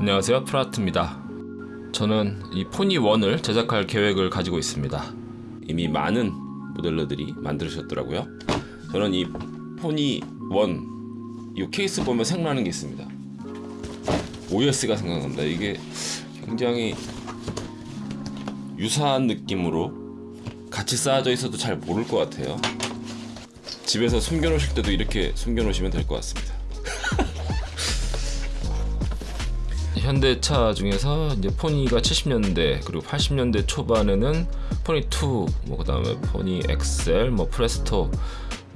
안녕하세요. 프라트입니다. 저는 이 포니 1을 제작할 계획을 가지고 있습니다. 이미 많은 모델러들이 만들으셨더라고요. 저는 이 포니 1이 케이스 보면 생각나는 게 있습니다. OS가 생각납니다. 이게 굉장히 유사한 느낌으로 같이 쌓아져 있어도 잘 모를 것 같아요. 집에서 숨겨놓으실 때도 이렇게 숨겨놓으시면 될 것 같습니다 현대차 중에서 이제 포니가 70년대 그리고 80년대 초반에는 포니 2, 뭐 그다음에 포니 엑셀, 뭐 프레스토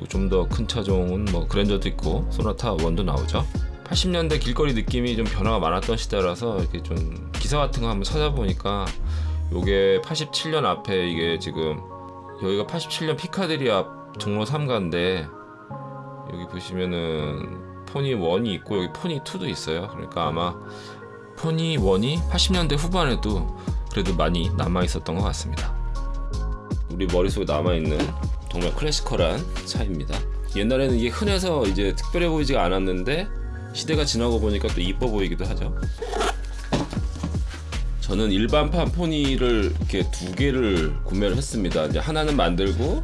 좀 더 큰 차종은 뭐 그랜저도 있고 소나타 1도 나오죠. 80년대 길거리 느낌이 좀 변화가 많았던 시대라서 이렇게 좀 기사 같은 거 한번 찾아보니까 요게 87년 앞에 이게 지금 여기가 87년 피카데리 앞 종로 3가인데 여기 보시면은 포니 1이 있고 여기 포니 2도 있어요. 그러니까 아마 포니 1이 80년대 후반에도 그래도 많이 남아 있었던 것 같습니다. 우리 머릿속에 남아 있는 정말 클래시컬한 차입니다. 옛날에는 이게 흔해서 이제 특별해 보이지가 않았는데 시대가 지나고 보니까 또 이뻐 보이기도 하죠. 저는 일반판 포니를 이렇게 두 개를 구매를 했습니다. 이제 하나는 만들고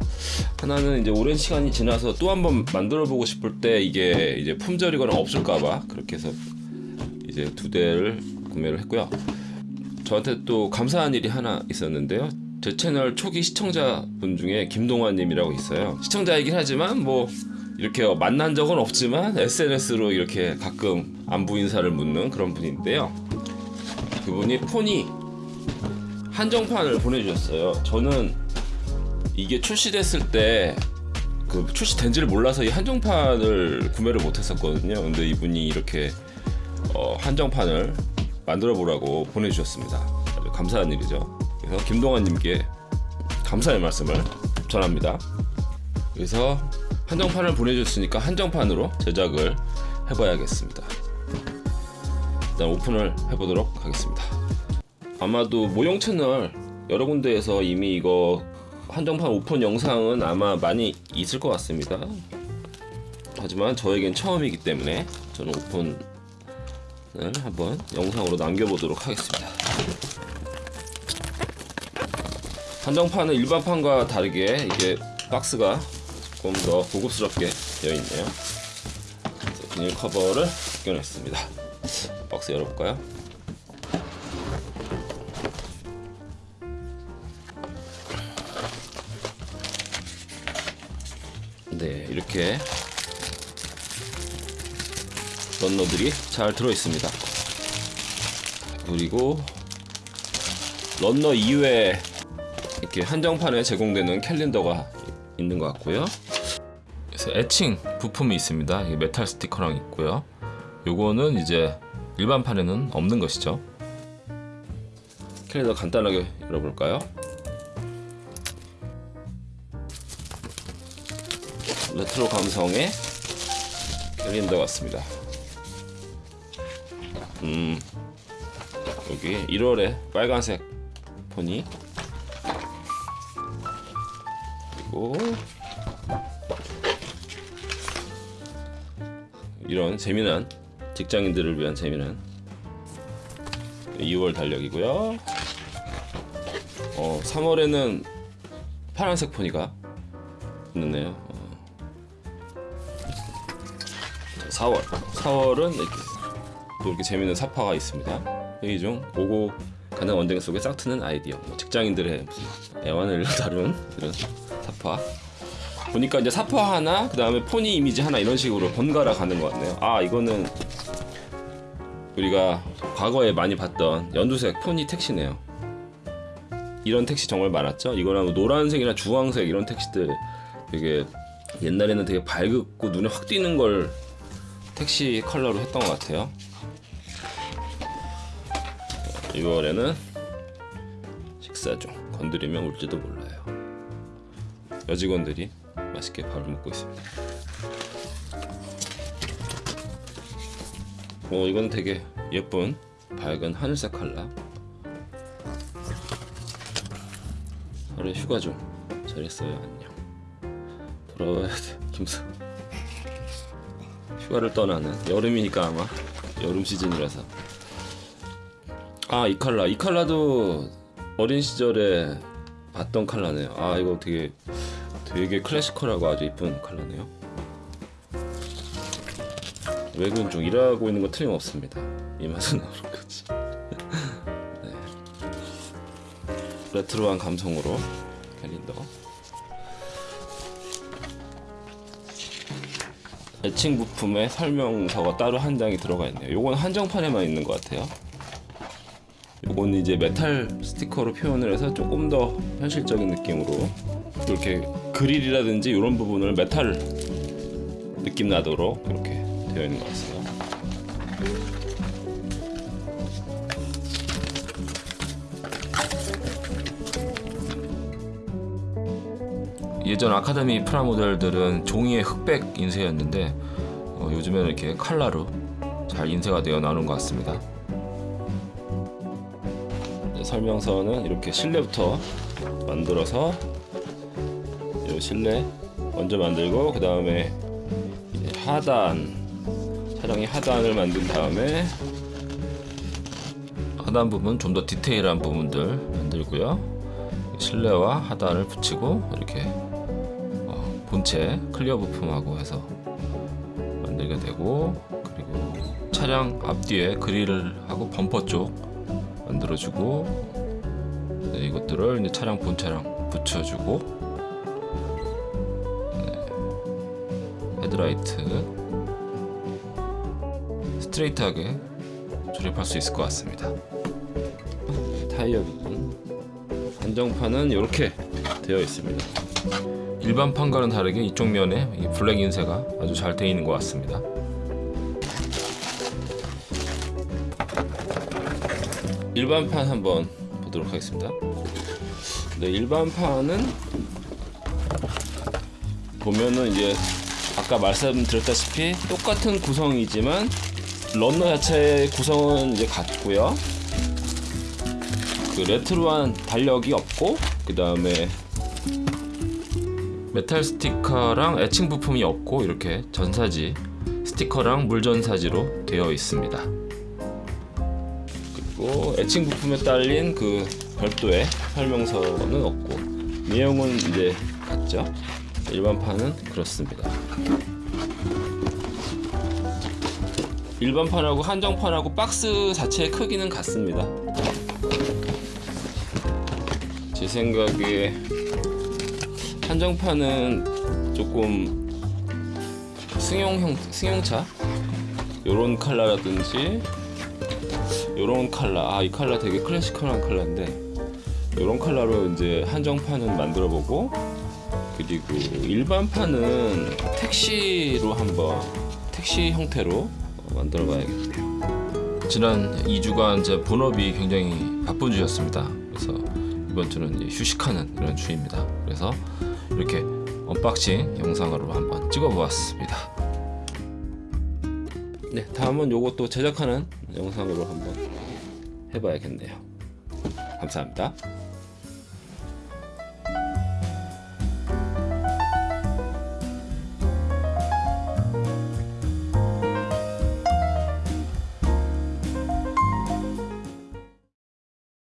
하나는 이제 오랜 시간이 지나서 또 한번 만들어 보고 싶을 때 이게 이제 품절이거나 없을까봐 그렇게 해서 이제 두 대를 구매를 했고요. 저한테 또 감사한 일이 하나 있었는데요. 제 채널 초기 시청자분 중에 김동환님이라고 있어요. 시청자이긴 하지만 뭐 이렇게 만난 적은 없지만 SNS로 이렇게 가끔 안부 인사를 묻는 그런 분인데요. 그분이 포니 한정판을 보내주셨어요. 저는 이게 출시됐을 때 그 출시된지를 몰라서 이 한정판을 구매를 못했었거든요. 근데 이분이 이렇게 어, 한정판을 만들어 보라고 보내주셨습니다. 아주 감사한 일이죠. 그래서 김동환님께 감사의 말씀을 전합니다. 그래서 한정판을 보내줬으니까 한정판으로 제작을 해봐야겠습니다. 일단 오픈을 해보도록 하겠습니다. 아마도 모형 채널 여러 군데에서 이미 이거 한정판 오픈 영상은 아마 많이 있을 것 같습니다. 하지만 저에겐 처음이기 때문에 저는 오픈 을 한번 영상으로 남겨보도록 하겠습니다. 한정판은 일반판과 다르게 이게 박스가 조금 더 고급스럽게 되어 있네요. 비닐 커버를 벗겨냈습니다. 박스 열어볼까요? 네, 이렇게 runner들이 잘 들어 있습니다. 그리고 runner 이외에 이렇게 한정판에 제공되는 캘린더가 있는 것 같고요. 그래서 에칭 부품이 있습니다. 메탈 스티커랑 있고요. 요거는 이제 일반판에는 없는 것이죠. 캘린더 간단하게 열어볼까요? 레트로 감성의 캘린더 같습니다. 음 여기 1월에 빨간색 포니 그리고 이런 재미난 직장인들을 위한 재미난 2월 달력이고요. 어 3월에는 파란색 포니가 있네요. 어. 4월 4월은 이렇게 또 이렇게 재밌는 사파가 있습니다. 회의 중 오고 가는 언쟁 속에 싹트는 아이디어. 뭐 직장인들의 무슨 애완을 다룬 이런 사파. 보니까 이제 사파 하나, 그 다음에 포니 이미지 하나 이런 식으로 번갈아 가는 것 같네요. 아 이거는 우리가 과거에 많이 봤던 연두색 포니 택시네요. 이런 택시 정말 많았죠. 이거랑 뭐 노란색이나 주황색 이런 택시들 되게 옛날에는 되게 밝고 눈에 확 띄는 걸 택시 컬러로 했던 것 같아요. 6월에는 식사 중 건드리면 울지도 몰라요. 여직원들이 맛있게 밥을 먹고 있습니다. 어 이건 되게 예쁜 밝은 하늘색 컬러. 하루 휴가 좀 잘했어요 안녕. 돌아와야 돼 김수. 휴가를 떠나는 여름이니까 아마 여름 시즌이라서 아 이 칼라. 이 칼라도 어린 시절에 봤던 칼라네요. 아 이거 되게 되게 클래시컬하고 아주 이쁜 칼라네요. 외근 중 일하고 있는 거 틀림없습니다. 이 맛은 나오는 거지. 네. 레트로한 감성으로 캘린더. 에칭 부품에 설명서가 따로 한 장이 들어가 있네요. 요건 한정판에만 있는 것 같아요 요건 이제 메탈 스티커로 표현을 해서 조금 더 현실적인 느낌으로 이렇게 그릴이라든지 이런 부분을 메탈 느낌 나도록 이렇게 되어 있는 것 같아요. 예전 아카데미 프라모델들은 종이의 흑백 인쇄였는데 어, 요즘에는 이렇게 칼라로 잘 인쇄가 되어 나오는 것 같습니다. 네, 설명서는 이렇게 실내부터 만들어서 이 실내 먼저 만들고 그 다음에 하단 차량의 하단을 만든 다음에 하단 부분 좀 더 디테일한 부분들 만들고요. 실내와 하단을 붙이고 이렇게 어, 본체 클리어 부품하고 해서 만들게 되고 그리고 차량 앞뒤에 그릴을 하고 범퍼 쪽 만들어주고 네, 이것들을 이제 차량 본체랑 붙여주고 네, 헤드라이트 스트레이트하게 조립할 수 있을 것 같습니다. 타이어 부분 한정판은 이렇게 되어 있습니다. 일반 판과는 다르게 이쪽 면에 이 블랙 인쇄가 아주 잘 되어 있는 것 같습니다. 일반판 한번 보도록 하겠습니다. 네, 일반판은 보면은 이제 아까 말씀드렸다시피 똑같은 구성이지만 runner 자체의 구성은 이제 같고요. 그 레트로한 달력이 없고 그 다음에 메탈 스티커랑 에칭 부품이 없고 이렇게 전사지 스티커랑 물전사지로 되어 있습니다. 그리고 애칭 부품에 딸린 그 별도의 설명서는 없고 내용은 이제 같죠. 일반판은 그렇습니다. 일반판하고 한정판하고 박스 자체의 크기는 같습니다. 제 생각에 한정판은 조금 승용형 승용차 요런 컬러라든지 요런 컬러 아이 컬러 되게 클래시컬한 컬러인데 요런 컬러로 이제 한정판은 만들어 보고 그리고 일반판은 택시로 한번 택시 형태로 만들어 봐야겠네요. 지난 2주간 제 본업이 굉장히 바쁜 주였습니다. 그래서 이번 주는 휴식하는 이런 주입니다. 그래서 이렇게 unboxing 영상으로 한번 찍어 보았습니다. 네, 다음은 요것도 제작하는 영상으로 한번 해봐야겠네요. 감사합니다.